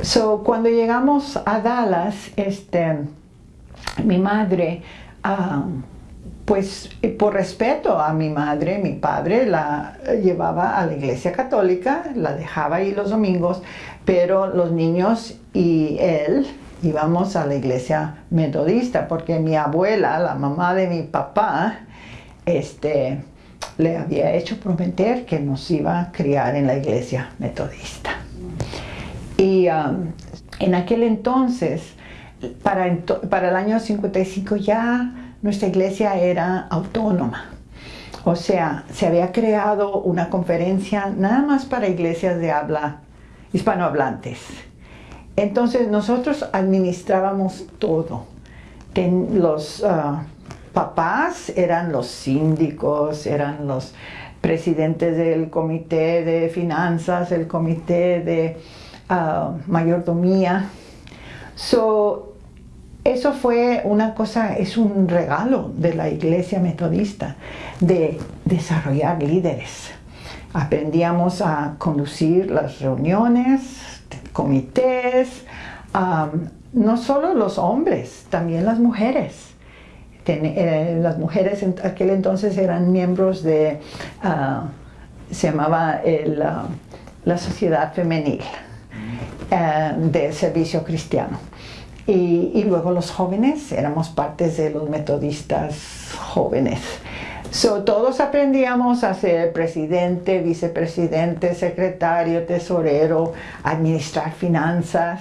So, cuando llegamos a Dallas, este, mi madre, ah, pues por respeto a mi madre, mi padre la llevaba a la iglesia católica, la dejaba ahí los domingos, pero los niños y él íbamos a la iglesia metodista, porque mi abuela, la mamá de mi papá, este, le había hecho prometer que nos iba a criar en la iglesia metodista. Y um, en aquel entonces, para, para el año 55 ya nuestra iglesia era autónoma. O sea, se había creado una conferencia nada más para iglesias de habla hispanohablantes. Entonces nosotros administrábamos todo. los uh, papás eran los síndicos, eran los presidentes del comité de finanzas, el comité de mayordomía. So, eso fue una cosa, es un regalo de la iglesia metodista, de desarrollar líderes. Aprendíamos a conducir las reuniones, comités, no solo los hombres, también las mujeres. Eh, las mujeres en aquel entonces eran miembros de, ah, se llamaba ah, la Sociedad Femenil eh, de Servicio Cristiano. Y, luego los jóvenes, éramos partes de los metodistas jóvenes. So, todos aprendíamos a ser presidente, vicepresidente, secretario, tesorero, administrar finanzas.